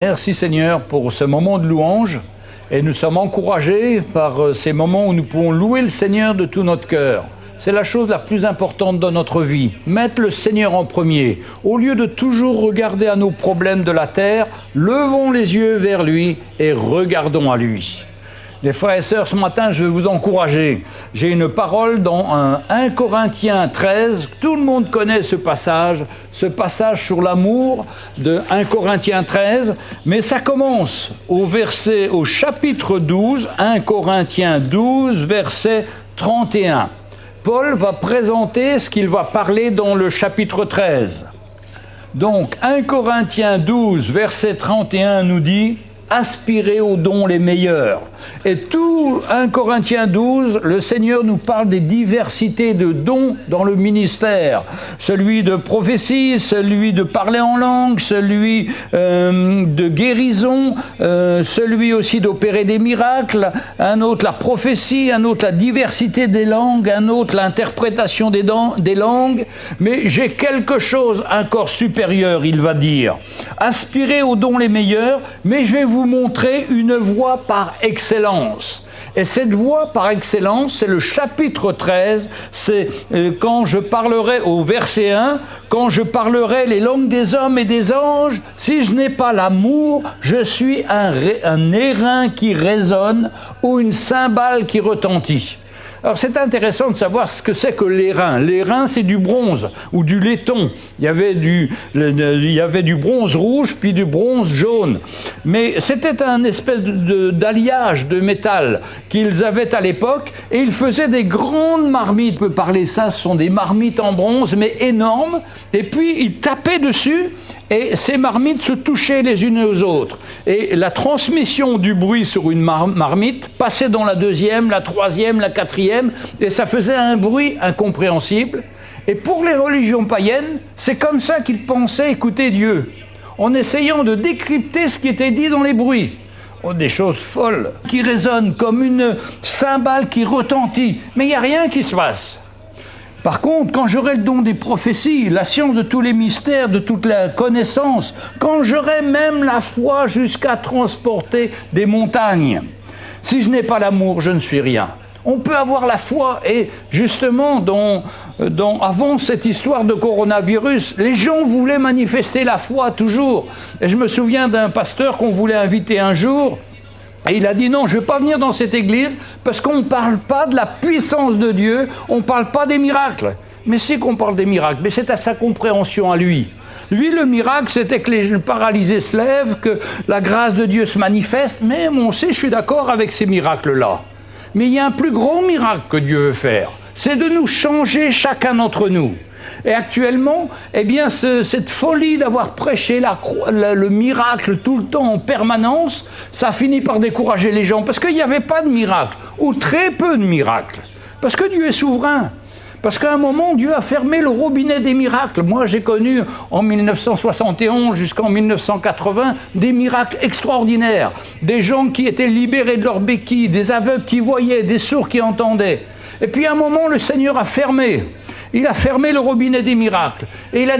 Merci Seigneur pour ce moment de louange et nous sommes encouragés par euh, ces moments où nous pouvons louer le Seigneur de tout notre cœur. C'est la chose la plus importante dans notre vie. Mettre le Seigneur en premier. Au lieu de toujours regarder à nos problèmes de la terre, levons les yeux vers lui et regardons à lui. Les frères et sœurs, ce matin, je vais vous encourager. J'ai une parole dans 1 Corinthiens 13. Tout le monde connaît ce passage, ce passage sur l'amour de 1 Corinthiens 13. Mais ça commence au verset, au chapitre 12, 1 Corinthiens 12, verset 31. Paul va présenter ce qu'il va parler dans le chapitre 13. Donc 1 Corinthiens 12, verset 31 nous dit aspirer aux dons les meilleurs. Et tout 1 Corinthiens 12, le Seigneur nous parle des diversités de dons dans le ministère. Celui de prophétie, celui de parler en langue, celui euh, de guérison, euh, celui aussi d'opérer des miracles, un autre la prophétie, un autre la diversité des langues, un autre l'interprétation des, des langues. Mais j'ai quelque chose encore supérieur, il va dire. Aspirer aux dons les meilleurs, mais je vais vous montrer une voie par excellence. Et cette voie par excellence, c'est le chapitre 13, c'est euh, quand je parlerai au verset 1, quand je parlerai les langues des hommes et des anges, si je n'ai pas l'amour, je suis un, un airain qui résonne ou une cymbale qui retentit. Alors c'est intéressant de savoir ce que c'est que l'airain. L'airain, c'est du bronze ou du laiton. Il y, avait du, il y avait du bronze rouge puis du bronze jaune. Mais c'était un espèce d'alliage de, de, métal qu'ils avaient à l'époque et ils faisaient des grandes marmites. On peut parler ça, ce sont des marmites en bronze mais énormes. Et puis ils tapaient dessus et ces marmites se touchaient les unes aux autres. Et la transmission du bruit sur une marmite passait dans la deuxième, la troisième, la quatrième, et ça faisait un bruit incompréhensible. Et pour les religions païennes, c'est comme ça qu'ils pensaient écouter Dieu, en essayant de décrypter ce qui était dit dans les bruits. Oh, des choses folles, qui résonnent comme une cymbale qui retentit, mais il n'y a rien qui se passe. Par contre, quand j'aurai le don des prophéties, la science de tous les mystères, de toute la connaissance, quand j'aurai même la foi jusqu'à transporter des montagnes, si je n'ai pas l'amour, je ne suis rien. On peut avoir la foi et justement, dans, avant cette histoire de coronavirus, les gens voulaient manifester la foi toujours. Et je me souviens d'un pasteur qu'on voulait inviter un jour, et il a dit non, je ne vais pas venir dans cette église parce qu'on ne parle pas de la puissance de Dieu, on ne parle pas des miracles. Mais c'est qu'on parle des miracles, mais c'est à sa compréhension à lui. Lui, le miracle, c'était que les paralysés se lèvent, que la grâce de Dieu se manifeste, mais on sait, je suis d'accord avec ces miracles-là. Mais il y a un plus gros miracle que Dieu veut faire, c'est de nous changer chacun d'entre nous. Et actuellement, eh bien, cette folie d'avoir prêché le miracle tout le temps en permanence, ça finit par décourager les gens, parce qu'il n'y avait pas de miracle, ou très peu de miracles. Parce que Dieu est souverain. Parce qu'à un moment, Dieu a fermé le robinet des miracles. Moi, j'ai connu en 1971 jusqu'en 1980 des miracles extraordinaires. Des gens qui étaient libérés de leurs béquilles, des aveugles qui voyaient, des sourds qui entendaient. Et puis à un moment, le Seigneur a fermé il a fermé le robinet des miracles. Et il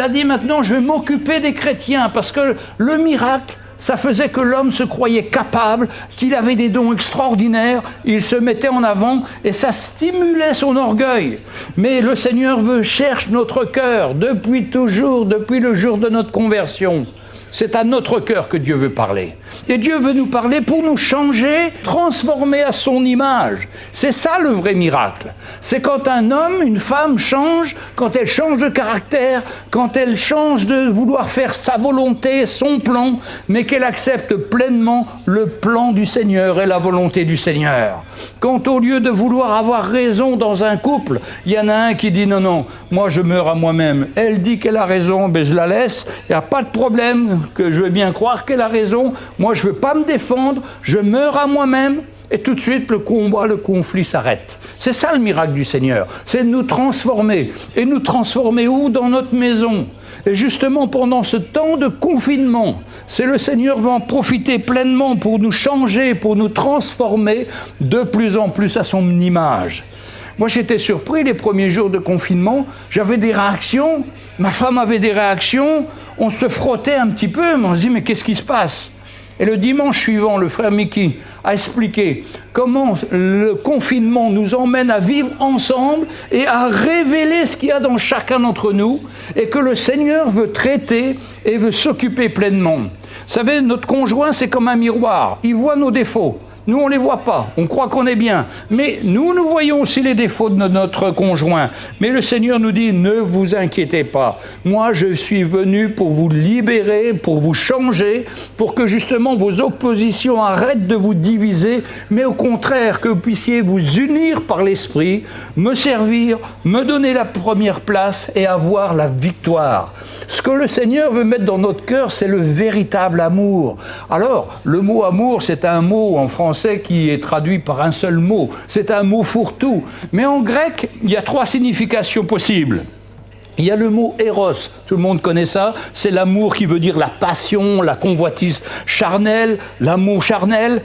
a dit, maintenant, je vais m'occuper des chrétiens, parce que le miracle, ça faisait que l'homme se croyait capable, qu'il avait des dons extraordinaires, il se mettait en avant et ça stimulait son orgueil. Mais le Seigneur veut, cherche notre cœur depuis toujours, depuis le jour de notre conversion. C'est à notre cœur que Dieu veut parler. Et Dieu veut nous parler pour nous changer, transformer à son image. C'est ça le vrai miracle. C'est quand un homme, une femme change, quand elle change de caractère, quand elle change de vouloir faire sa volonté, son plan, mais qu'elle accepte pleinement le plan du Seigneur et la volonté du Seigneur. Quand au lieu de vouloir avoir raison dans un couple, il y en a un qui dit non, non, moi je meurs à moi-même. Elle dit qu'elle a raison, mais ben, je la laisse, il n'y a pas de problème, que je veux bien croire qu'elle a raison, moi je ne veux pas me défendre, je meurs à moi-même, et tout de suite le combat, le conflit s'arrête. C'est ça le miracle du Seigneur, c'est de nous transformer. Et nous transformer où? Dans notre maison. Et justement pendant ce temps de confinement, c'est le Seigneur va en profiter pleinement pour nous changer, pour nous transformer de plus en plus à son image. Moi, j'étais surpris les premiers jours de confinement. J'avais des réactions, ma femme avait des réactions. On se frottait un petit peu, mais on se dit, mais qu'est-ce qui se passe? Et le dimanche suivant, le frère Mickey a expliqué comment le confinement nous emmène à vivre ensemble et à révéler ce qu'il y a dans chacun d'entre nous et que le Seigneur veut traiter et veut s'occuper pleinement. Vous savez, notre conjoint, c'est comme un miroir. Il voit nos défauts. Nous, on ne les voit pas. On croit qu'on est bien. Mais nous, nous voyons aussi les défauts de notre conjoint. Mais le Seigneur nous dit, ne vous inquiétez pas. Moi, je suis venu pour vous libérer, pour vous changer, pour que justement vos oppositions arrêtent de vous diviser, mais au contraire, que vous puissiez vous unir par l'Esprit, me servir, me donner la première place et avoir la victoire. Ce que le Seigneur veut mettre dans notre cœur, c'est le véritable amour. Alors, le mot amour, c'est un mot en français qui est traduit par un seul mot. C'est un mot fourre-tout. Mais en grec, il y a trois significations possibles. Il y a le mot eros, tout le monde connaît ça, c'est l'amour qui veut dire la passion, la convoitise charnelle, l'amour charnel.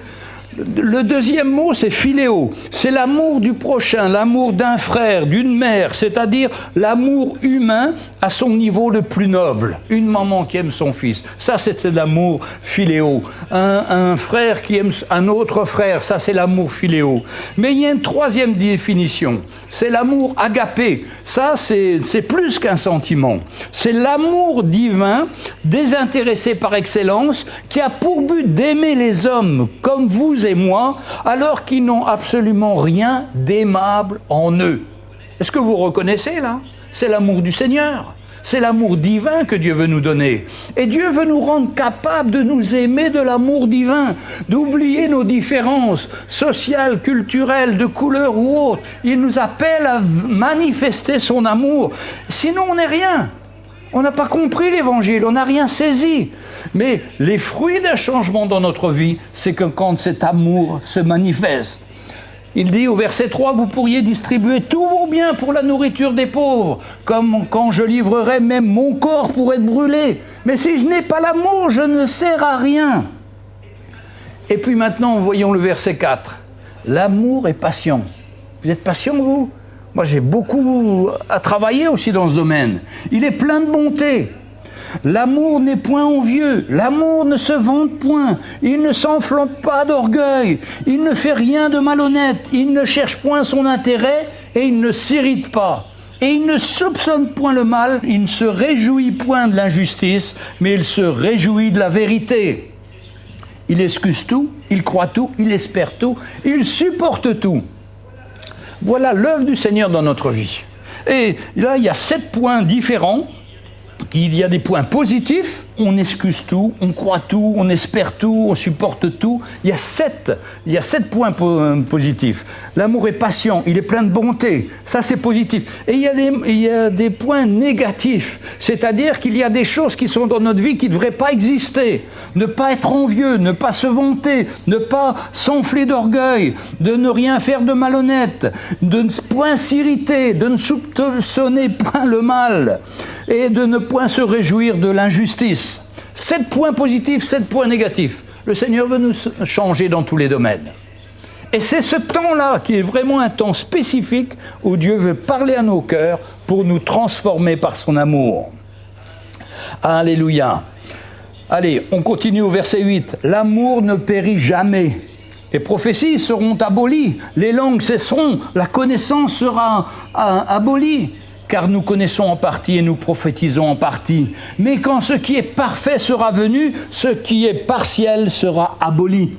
Le deuxième mot, c'est philéo. C'est l'amour du prochain, l'amour d'un frère, d'une mère, c'est-à-dire l'amour humain à son niveau le plus noble. Une maman qui aime son fils, ça c'est l'amour philéo. Un, frère qui aime un autre frère, ça c'est l'amour philéo. Mais il y a une troisième définition, c'est l'amour agapé. Ça c'est plus qu'un sentiment. C'est l'amour divin, désintéressé par excellence, qui a pour but d'aimer les hommes comme vous et moi, alors qu'ils n'ont absolument rien d'aimable en eux. Est-ce que vous reconnaissez là? C'est l'amour du Seigneur. C'est l'amour divin que Dieu veut nous donner. Et Dieu veut nous rendre capables de nous aimer de l'amour divin, d'oublier nos différences sociales, culturelles, de couleur ou autres. Il nous appelle à manifester son amour. Sinon, on n'est rien. On n'a pas compris l'évangile, on n'a rien saisi. Mais les fruits d'un changement dans notre vie, c'est que quand cet amour se manifeste, il dit au verset 3, vous pourriez distribuer tous vos biens pour la nourriture des pauvres, comme quand je livrerai même mon corps pour être brûlé. Mais si je n'ai pas l'amour, je ne sers à rien. Et puis maintenant, voyons le verset 4. L'amour est patient. Vous êtes patient, vous? Moi, j'ai beaucoup à travailler aussi dans ce domaine. Il est plein de bonté. L'amour n'est point envieux, l'amour ne se vante point, il ne s'enflamme pas d'orgueil, il ne fait rien de malhonnête, il ne cherche point son intérêt et il ne s'irrite pas. Et il ne soupçonne point le mal, il ne se réjouit point de l'injustice, mais il se réjouit de la vérité. Il excuse tout, il croit tout, il espère tout, il supporte tout. Voilà l'œuvre du Seigneur dans notre vie. Et là, il y a sept points différents. Il y a des points positifs on excuse tout, on croit tout, on espère tout, on supporte tout. Il y a sept, points positifs. L'amour est patient, il est plein de bonté, ça c'est positif. Et il y, a des, il y a des points négatifs, c'est-à-dire qu'il y a des choses qui sont dans notre vie qui ne devraient pas exister. Ne pas être envieux, ne pas se vanter, ne pas s'enfler d'orgueil, de ne rien faire de malhonnête, de ne point s'irriter, de ne soupçonner point le mal et de ne point se réjouir de l'injustice. Sept points positifs, sept points négatifs. Le Seigneur veut nous changer dans tous les domaines. Et c'est ce temps-là qui est vraiment un temps spécifique où Dieu veut parler à nos cœurs pour nous transformer par son amour. Alléluia. Allez, on continue au verset 8. L'amour ne périt jamais. Les prophéties seront abolies, les langues cesseront, la connaissance sera abolie car nous connaissons en partie et nous prophétisons en partie. Mais quand ce qui est parfait sera venu, ce qui est partiel sera aboli.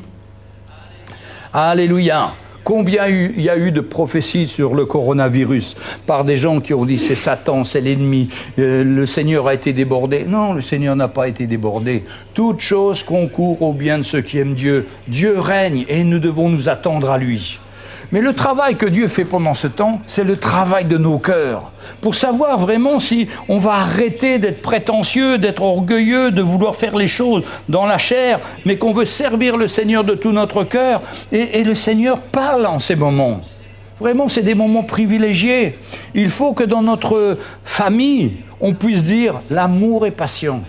Alléluia. Combien il y a eu de prophéties sur le coronavirus par des gens qui ont dit c'est Satan, c'est l'ennemi, euh, le Seigneur a été débordé. Non, le Seigneur n'a pas été débordé. Toute chose concourt au bien de ceux qui aiment Dieu. Dieu règne et nous devons nous attendre à lui. Mais le travail que Dieu fait pendant ce temps, c'est le travail de nos cœurs. Pour savoir vraiment si on va arrêter d'être prétentieux, d'être orgueilleux, de vouloir faire les choses dans la chair, mais qu'on veut servir le Seigneur de tout notre cœur. Et, le Seigneur parle en ces moments. Vraiment, c'est des moments privilégiés. Il faut que dans notre famille, on puisse dire l'amour est patient.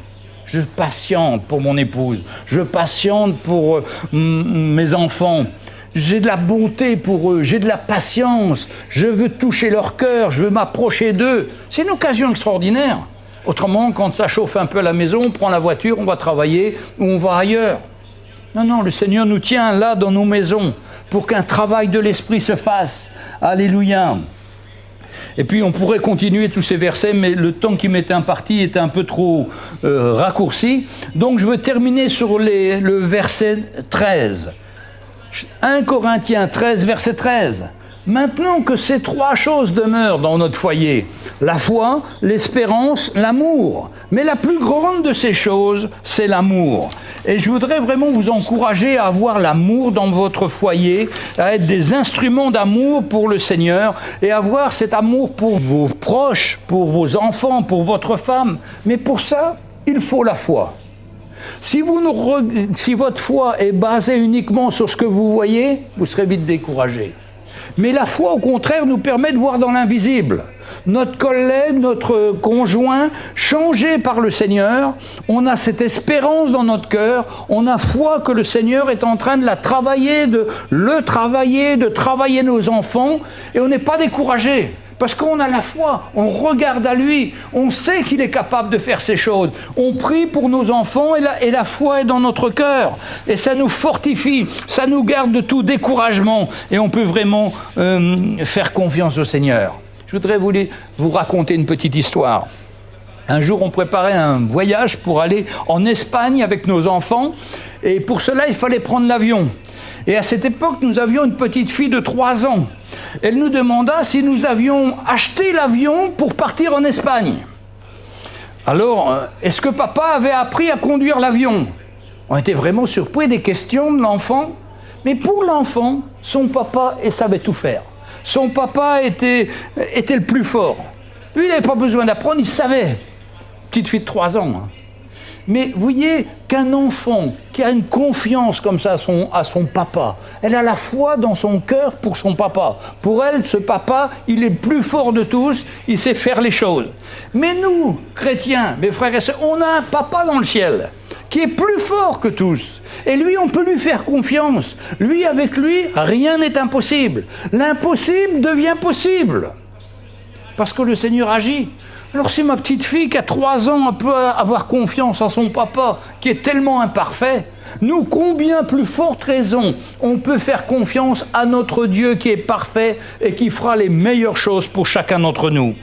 Je patiente pour mon épouse, je patiente pour euh, mes enfants, j'ai de la bonté pour eux, j'ai de la patience, je veux toucher leur cœur, je veux m'approcher d'eux. C'est une occasion extraordinaire. Autrement, quand ça chauffe un peu à la maison, on prend la voiture, on va travailler ou on va ailleurs. Non, non, le Seigneur nous tient là dans nos maisons pour qu'un travail de l'Esprit se fasse. Alléluia. Et puis on pourrait continuer tous ces versets, mais le temps qui m'était imparti était un peu trop euh, raccourci. Donc je veux terminer sur le verset 13. 1 Corinthiens 13, verset 13. Maintenant que ces trois choses demeurent dans notre foyer, la foi, l'espérance, l'amour. Mais la plus grande de ces choses, c'est l'amour. Et je voudrais vraiment vous encourager à avoir l'amour dans votre foyer, à être des instruments d'amour pour le Seigneur et avoir cet amour pour vos proches, pour vos enfants, pour votre femme. Mais pour ça, il faut la foi. Si, votre foi est basée uniquement sur ce que vous voyez, vous serez vite découragé. Mais la foi, au contraire, nous permet de voir dans l'invisible. Notre collègue, notre conjoint, changé par le Seigneur, on a cette espérance dans notre cœur, on a foi que le Seigneur est en train de la travailler, de le travailler, de travailler nos enfants, et on n'est pas découragé. Parce qu'on a la foi, on regarde à lui, on sait qu'il est capable de faire ces choses. On prie pour nos enfants et la, foi est dans notre cœur. Et ça nous fortifie, ça nous garde de tout découragement et on peut vraiment euh, faire confiance au Seigneur. Je voudrais vous, vous raconter une petite histoire. Un jour, on préparait un voyage pour aller en Espagne avec nos enfants et pour cela, il fallait prendre l'avion. Et à cette époque, nous avions une petite fille de 3 ans. Elle nous demanda si nous avions acheté l'avion pour partir en Espagne. Alors, euh, est-ce que papa avait appris à conduire l'avion? On était vraiment surpris des questions de l'enfant. Mais pour l'enfant, son papa il savait tout faire. Son papa était, était le plus fort. Lui, il n'avait pas besoin d'apprendre, il savait. Petite fille de 3 ans. Mais voyez qu'un enfant qui a une confiance comme ça à son, à son papa, elle a la foi dans son cœur pour son papa. Pour elle, ce papa, il est le plus fort de tous, il sait faire les choses. Mais nous, chrétiens, mes frères et sœurs, on a un papa dans le ciel qui est plus fort que tous. Et lui, on peut lui faire confiance. Lui, avec lui, rien n'est impossible. L'impossible devient possible. Parce que le Seigneur agit. Alors si ma petite fille qui a trois ans peut avoir confiance en son papa qui est tellement imparfait, nous, combien plus forte raison on peut faire confiance à notre Dieu qui est parfait et qui fera les meilleures choses pour chacun d'entre nous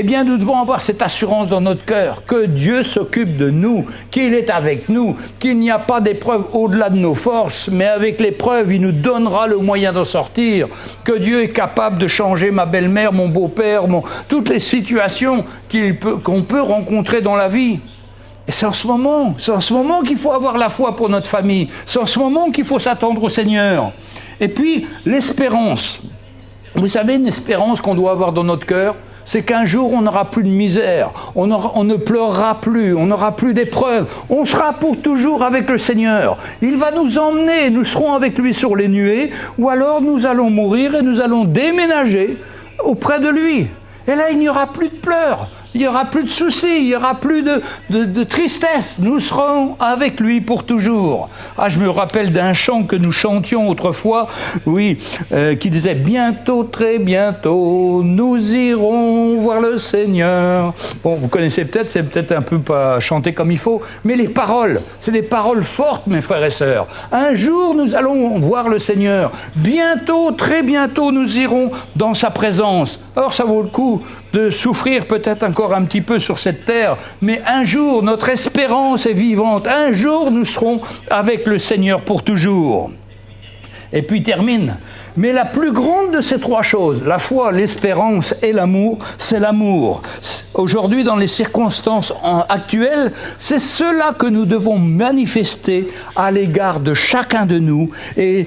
eh bien nous devons avoir cette assurance dans notre cœur que Dieu s'occupe de nous, qu'il est avec nous, qu'il n'y a pas d'épreuve au-delà de nos forces, mais avec l'épreuve, il nous donnera le moyen d'en sortir, que Dieu est capable de changer ma belle-mère, mon beau-père, toutes les situations qu'on peut, peut rencontrer dans la vie. Et c'est en ce moment, c'est en ce moment qu'il faut avoir la foi pour notre famille, c'est en ce moment qu'il faut s'attendre au Seigneur. Et puis, l'espérance. Vous savez, une espérance qu'on doit avoir dans notre cœur, c'est qu'un jour on n'aura plus de misère, on, ne pleurera plus, on n'aura plus d'épreuves, on sera pour toujours avec le Seigneur. Il va nous emmener, nous serons avec lui sur les nuées, ou alors nous allons mourir et nous allons déménager auprès de lui. Et là, il n'y aura plus de pleurs, il n'y aura plus de soucis, il n'y aura plus de, tristesse. Nous serons avec lui pour toujours. Ah, je me rappelle d'un chant que nous chantions autrefois, oui, euh, qui disait « Bientôt, très bientôt, nous irons voir le Seigneur ». Bon, vous connaissez peut-être, c'est peut-être un peu pas chanté comme il faut, mais les paroles, c'est des paroles fortes, mes frères et sœurs. Un jour, nous allons voir le Seigneur. Bientôt, très bientôt, nous irons dans sa présence. Alors, ça vaut le coup de souffrir peut-être encore un petit peu sur cette terre, mais un jour, notre espérance est vivante. Un jour, nous serons avec le Seigneur pour toujours. Et puis termine mais la plus grande de ces trois choses, la foi, l'espérance et l'amour, c'est l'amour. Aujourd'hui, dans les circonstances actuelles, c'est cela que nous devons manifester à l'égard de chacun de nous. Et,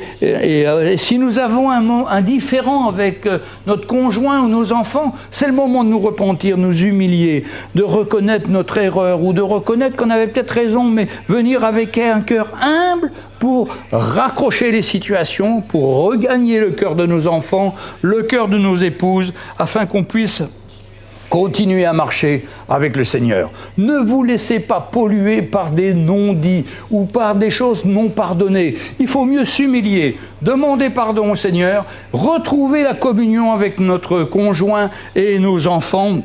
si nous avons un, un différent avec euh, notre conjoint ou nos enfants, c'est le moment de nous repentir, nous humilier, de reconnaître notre erreur ou de reconnaître qu'on avait peut-être raison, mais venir avec un cœur humble pour raccrocher les situations, pour regagner le cœur de nos enfants, le cœur de nos épouses, afin qu'on puisse continuer à marcher avec le Seigneur. Ne vous laissez pas polluer par des non-dits ou par des choses non pardonnées. Il faut mieux s'humilier, demander pardon au Seigneur, retrouver la communion avec notre conjoint et nos enfants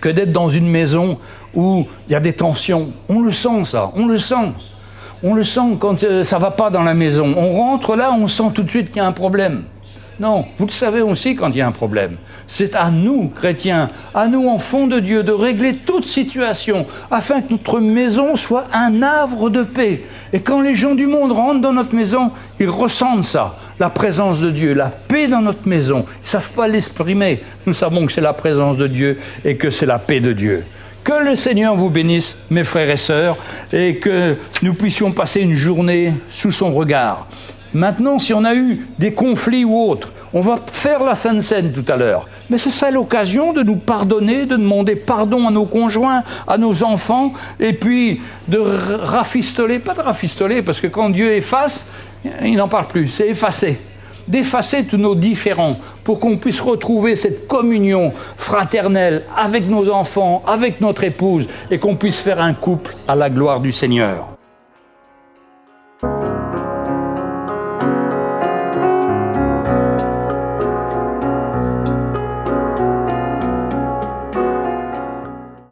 que d'être dans une maison où il y a des tensions. On le sent ça, on le sent. On le sent quand euh, ça ne va pas dans la maison. On rentre là, on sent tout de suite qu'il y a un problème. Non, vous le savez aussi quand il y a un problème. C'est à nous, chrétiens, à nous, enfants de Dieu, de régler toute situation afin que notre maison soit un havre de paix. Et quand les gens du monde rentrent dans notre maison, ils ressentent ça, la présence de Dieu, la paix dans notre maison. Ils ne savent pas l'exprimer. Nous savons que c'est la présence de Dieu et que c'est la paix de Dieu. Que le Seigneur vous bénisse, mes frères et sœurs, et que nous puissions passer une journée sous son regard. Maintenant, si on a eu des conflits ou autres, on va faire la Sainte Seine tout à l'heure. Mais c'est ça l'occasion de nous pardonner, de demander pardon à nos conjoints, à nos enfants, et puis de rafistoler, pas de rafistoler, parce que quand Dieu efface, il n'en parle plus, c'est effacer. D'effacer tous nos différends pour qu'on puisse retrouver cette communion fraternelle avec nos enfants, avec notre épouse, et qu'on puisse faire un couple à la gloire du Seigneur.